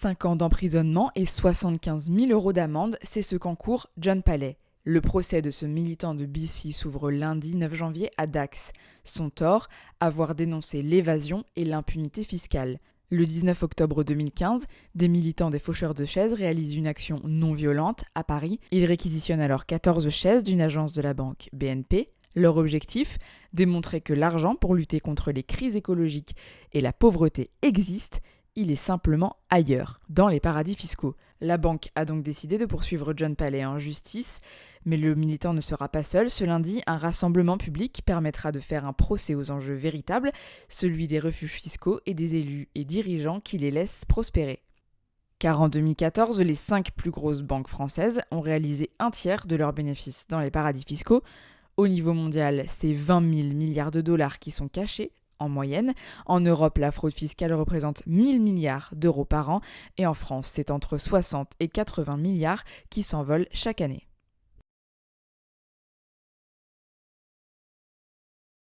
5 ans d'emprisonnement et 75 000 euros d'amende, c'est ce qu'encourt John Palais. Le procès de ce militant de BC s'ouvre lundi 9 janvier à Dax. Son tort, avoir dénoncé l'évasion et l'impunité fiscale. Le 19 octobre 2015, des militants des faucheurs de chaises réalisent une action non violente à Paris. Ils réquisitionnent alors 14 chaises d'une agence de la banque BNP. Leur objectif Démontrer que l'argent pour lutter contre les crises écologiques et la pauvreté existe il est simplement ailleurs, dans les paradis fiscaux. La banque a donc décidé de poursuivre John Palais en justice, mais le militant ne sera pas seul. Ce lundi, un rassemblement public permettra de faire un procès aux enjeux véritables, celui des refuges fiscaux et des élus et dirigeants qui les laissent prospérer. Car en 2014, les cinq plus grosses banques françaises ont réalisé un tiers de leurs bénéfices dans les paradis fiscaux. Au niveau mondial, c'est 20 000 milliards de dollars qui sont cachés en moyenne. En Europe, la fraude fiscale représente 1000 milliards d'euros par an et en France, c'est entre 60 et 80 milliards qui s'envolent chaque année.